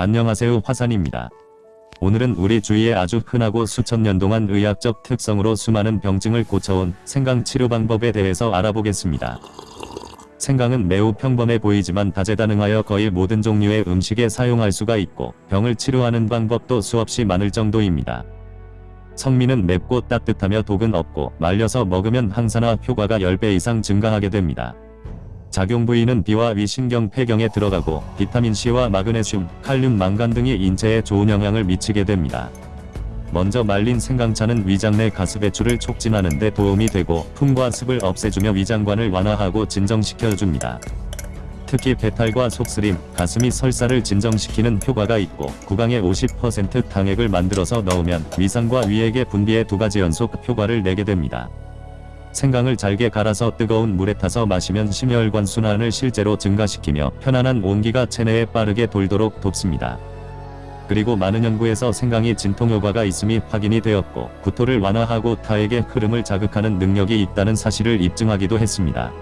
안녕하세요 화산입니다. 오늘은 우리 주위에 아주 흔하고 수천 년 동안 의학적 특성으로 수많은 병증을 고쳐온 생강 치료 방법에 대해서 알아보겠습니다. 생강은 매우 평범해 보이지만 다재다능하여 거의 모든 종류의 음식에 사용할 수가 있고 병을 치료하는 방법도 수없이 많을 정도입니다. 성미는 맵고 따뜻하며 독은 없고 말려서 먹으면 항산화 효과가 10배 이상 증가하게 됩니다. 작용 부위는 비와 위 신경 폐경에 들어가고 비타민C와 마그네슘, 칼륨, 망간 등이 인체에 좋은 영향을 미치게 됩니다. 먼저 말린 생강차는 위장 내 가스 배출을 촉진하는 데 도움이 되고 풍과 습을 없애주며 위장관을 완화하고 진정시켜줍니다. 특히 배탈과 속쓰림, 가슴이 설사를 진정시키는 효과가 있고 구강에 50% 당액을 만들어서 넣으면 위상과 위액의 분비에 두 가지 연속 효과를 내게 됩니다. 생강을 잘게 갈아서 뜨거운 물에 타서 마시면 심혈관 순환을 실제로 증가시키며 편안한 온기가 체내에 빠르게 돌도록 돕습니다. 그리고 많은 연구에서 생강이 진통 효과가 있음이 확인이 되었고 구토를 완화하고 타액의 흐름을 자극하는 능력이 있다는 사실을 입증하기도 했습니다.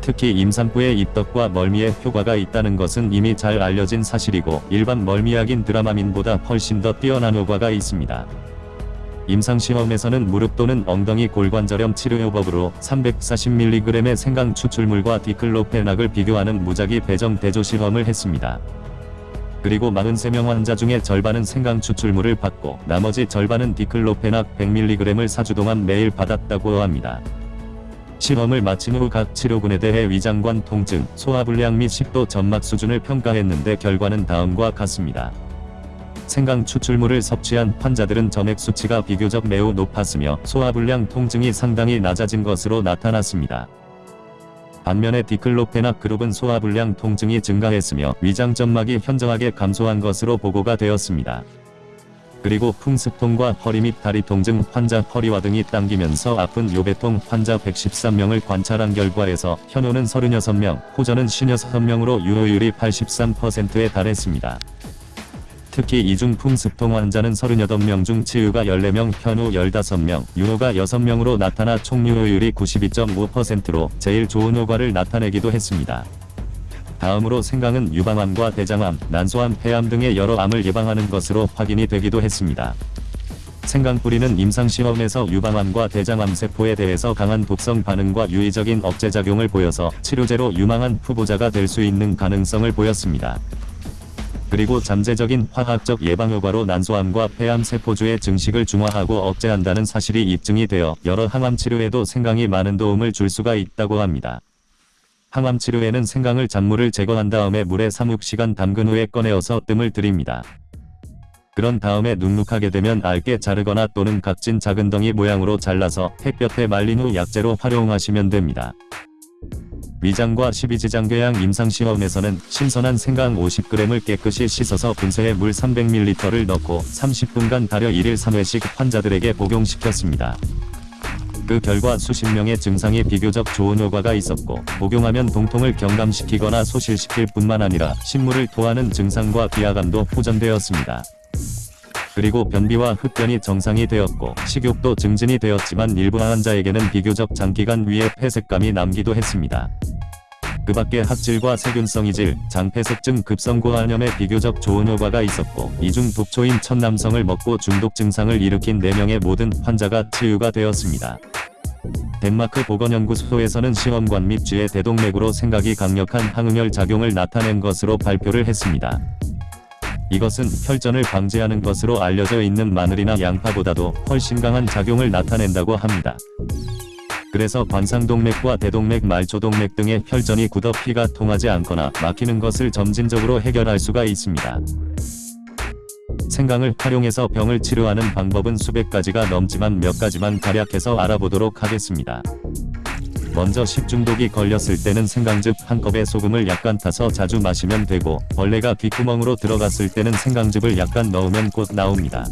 특히 임산부의 입덧과 멀미에 효과가 있다는 것은 이미 잘 알려진 사실이고 일반 멀미약인 드라마민보다 훨씬 더 뛰어난 효과가 있습니다. 임상시험에서는 무릎 또는 엉덩이 골관절염 치료요법으로 340mg의 생강 추출물과 디클로페낙을 비교하는 무작위 배정 대조 실험을 했습니다. 그리고 43명 환자 중에 절반은 생강 추출물을 받고 나머지 절반은 디클로페낙 100mg을 4주 동안 매일 받았다고 합니다. 실험을 마친 후 각 치료군에 대해 위장관 통증, 소화불량 및 식도 점막 수준을 평가했는데 결과는 다음과 같습니다. 생강 추출물을 섭취한 환자들은 점액 수치가 비교적 매우 높았으며 소화불량 통증이 상당히 낮아진 것으로 나타났습니다. 반면에 디클로페낙 그룹은 소화불량 통증이 증가했으며 위장 점막이 현저하게 감소한 것으로 보고가 되었습니다. 그리고 풍습통과 허리 및 다리 통증 환자 허리와 등이 당기면서 아픈 요배통 환자 113명을 관찰한 결과에서 현호는 36명, 호전은 56명으로 유효율이 83%에 달했습니다. 특히 이중 풍 습통 환자는 38명 중 치유가 14명, 현우 15명, 유효가 6명으로 나타나 총 유효율이 92.5%로 제일 좋은 효과를 나타내기도 했습니다. 다음으로 생강은 유방암과 대장암, 난소암, 폐암 등의 여러 암을 예방하는 것으로 확인이 되기도 했습니다. 생강 뿌리는 임상시험에서 유방암과 대장암 세포에 대해서 강한 독성 반응과 유의적인 억제작용을 보여서 치료제로 유망한 후보자가 될 수 있는 가능성을 보였습니다. 그리고 잠재적인 화학적 예방효과로 난소암과 폐암 세포주의 증식을 중화하고 억제한다는 사실이 입증이 되어 여러 항암 치료에도 생강이 많은 도움을 줄 수가 있다고 합니다. 항암 치료에는 생강을 잔물을 제거한 다음에 물에 3-6시간 담근 후에 꺼내어서 뜸을 들입니다. 그런 다음에 눅눅하게 되면 얇게 자르거나 또는 각진 작은 덩이 모양으로 잘라서 햇볕에 말린 후 약재로 활용하시면 됩니다. 위장과 십이지장궤양 임상시험에서는 신선한 생강 50g을 깨끗이 씻어서 분쇄해 물 300ml를 넣고 30분간 달여 1일 3회씩 환자들에게 복용시켰습니다. 그 결과 수십 명의 증상이 비교적 좋은 효과가 있었고 복용하면 동통을 경감시키거나 소실시킬 뿐만 아니라 신물을 토하는 증상과 비하감도 호전되었습니다. 그리고 변비와 흡변이 정상이 되었고 식욕도 증진이 되었지만 일부 환자에게는 비교적 장기간 위에 폐색감이 남기도 했습니다. 그 밖에 학질과 세균성 이질, 장폐색증 급성고환염에 비교적 좋은 효과가 있었고 이중 독초인 첫 남성을 먹고 중독 증상을 일으킨 4명의 모든 환자가 치유가 되었습니다. 덴마크 보건연구소에서는 시험관 및 쥐의 대동맥으로 생각이 강력한 항응열 작용을 나타낸 것으로 발표를 했습니다. 이것은 혈전을 방지하는 것으로 알려져 있는 마늘이나 양파보다도 훨씬 강한 작용을 나타낸다고 합니다. 그래서 관상동맥과 대동맥 말초동맥 등의 혈전이 굳어 피가 통하지 않거나 막히는 것을 점진적으로 해결할 수가 있습니다. 생강을 활용해서 병을 치료하는 방법은 수백 가지가 넘지만 몇 가지만 간략해서 알아보도록 하겠습니다. 먼저 식중독이 걸렸을 때는 생강즙 한 컵에 소금을 약간 타서 자주 마시면 되고 벌레가 귓구멍으로 들어갔을 때는 생강즙을 약간 넣으면 곧 나옵니다.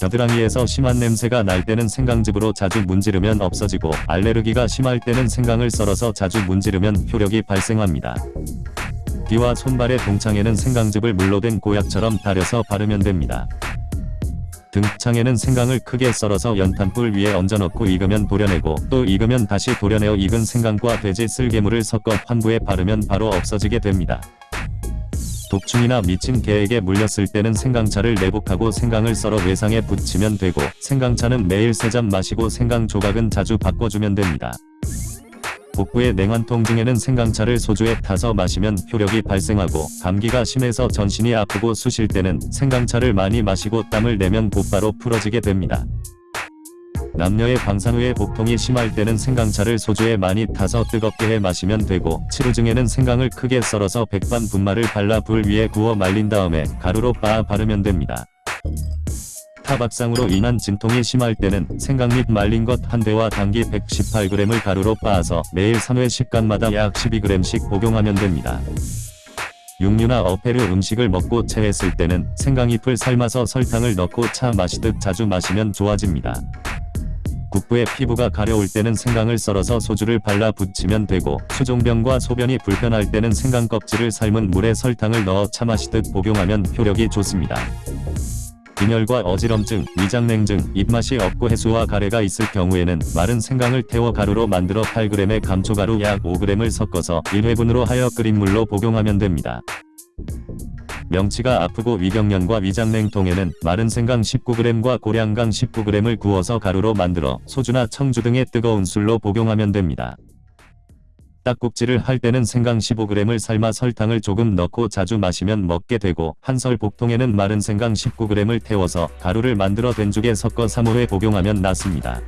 겨드랑이에서 심한 냄새가 날 때는 생강즙으로 자주 문지르면 없어지고 알레르기가 심할 때는 생강을 썰어서 자주 문지르면 효력이 발생합니다. 귀와 손발의 동창에는 생강즙을 물로 된 고약처럼 달여서 바르면 됩니다. 등창에는 생강을 크게 썰어서 연탄불 위에 얹어놓고 익으면 도려내고 또 익으면 다시 도려내어 익은 생강과 돼지 쓸개물을 섞어 환부에 바르면 바로 없어지게 됩니다. 독충이나 미친 개에게 물렸을 때는 생강차를 내복하고 생강을 썰어 외상에 붙이면 되고 생강차는 매일 3잔 마시고 생강 조각은 자주 바꿔주면 됩니다. 복부의 냉환통 등에는 생강차를 소주에 타서 마시면 효력이 발생하고 감기가 심해서 전신이 아프고 쑤실 때는 생강차를 많이 마시고 땀을 내면 곧바로 풀어지게 됩니다. 남녀의 방상 후에 복통이 심할 때는 생강차를 소주에 많이 타서 뜨겁게 해 마시면 되고 치루증에는 생강을 크게 썰어서 백반 분말을 발라 불 위에 구워 말린 다음에 가루로 빻아 바르면 됩니다. 타박상으로 인한 진통이 심할 때는 생강 및 말린 것 한 대와 당기 118g을 가루로 빻아서 매일 3회 식간마다 약 12g씩 복용하면 됩니다. 육류나 어패류 음식을 먹고 체했을 때는 생강잎을 삶아서 설탕을 넣고 차 마시듯 자주 마시면 좋아집니다. 국부의 피부가 가려울 때는 생강을 썰어서 소주를 발라 붙이면 되고 수종병과 소변이 불편할 때는 생강 껍질을 삶은 물에 설탕을 넣어 차 마시듯 복용하면 효력이 좋습니다. 빈혈과 어지럼증, 위장냉증, 입맛이 없고 해수와 가래가 있을 경우에는 마른 생강을 태워 가루로 만들어 8g의 감초가루 약 5g을 섞어서 1회분으로 하여 끓인 물로 복용하면 됩니다. 명치가 아프고 위경련과 위장냉통에는 마른 생강 19g과 고량강 19g을 구워서 가루로 만들어 소주나 청주 등의 뜨거운 술로 복용하면 됩니다. 딱국질을 할 때는 생강 15g을 삶아 설탕을 조금 넣고 자주 마시면 먹게 되고 한설 복통에는 마른 생강 19g을 태워서 가루를 만들어 된죽에 섞어 3호회 복용하면 낫습니다.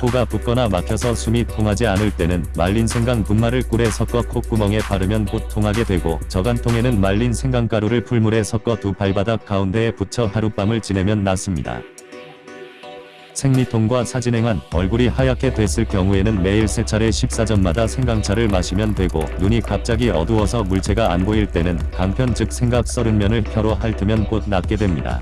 코가 붓거나 막혀서 숨이 통하지 않을 때는 말린 생강 분말을 꿀에 섞어 콧구멍에 바르면 곧 통하게 되고 저간통에는 말린 생강가루를 풀물에 섞어 두 발바닥 가운데에 붙여 하룻밤을 지내면 낫습니다. 생리통과 사진행한 얼굴이 하얗게 됐을 경우에는 매일 세 차례 식사전마다 생강차를 마시면 되고 눈이 갑자기 어두워서 물체가 안 보일 때는 강편 즉 생각 썰은 면을 혀로 핥으면 곧 낫게 됩니다.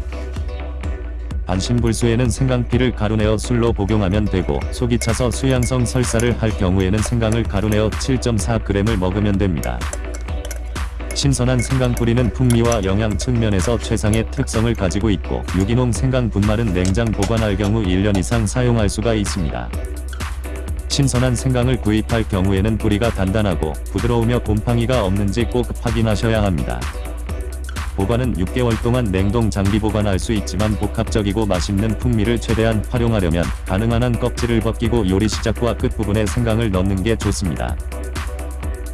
반신불수에는 생강피를 가루내어 술로 복용하면 되고 속이 차서 수양성 설사를 할 경우에는 생강을 가루내어 7.4g을 먹으면 됩니다. 신선한 생강 뿌리는 풍미와 영양 측면에서 최상의 특성을 가지고 있고 유기농 생강 분말은 냉장 보관할 경우 1년 이상 사용할 수가 있습니다. 신선한 생강을 구입할 경우에는 뿌리가 단단하고 부드러우며 곰팡이가 없는지 꼭 확인하셔야 합니다. 보관은 6개월 동안 냉동 장기 보관할 수 있지만 복합적이고 맛있는 풍미를 최대한 활용하려면 가능한 한 껍질을 벗기고 요리 시작과 끝부분에 생강을 넣는 게 좋습니다.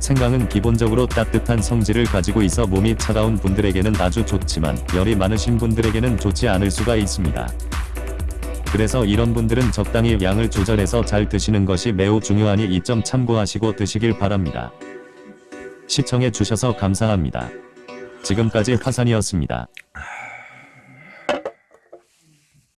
생강은 기본적으로 따뜻한 성질을 가지고 있어 몸이 차가운 분들에게는 아주 좋지만 열이 많으신 분들에게는 좋지 않을 수가 있습니다. 그래서 이런 분들은 적당히 양을 조절해서 잘 드시는 것이 매우 중요하니 이 점 참고하시고 드시길 바랍니다. 시청해 주셔서 감사합니다. 지금까지 화산이었습니다.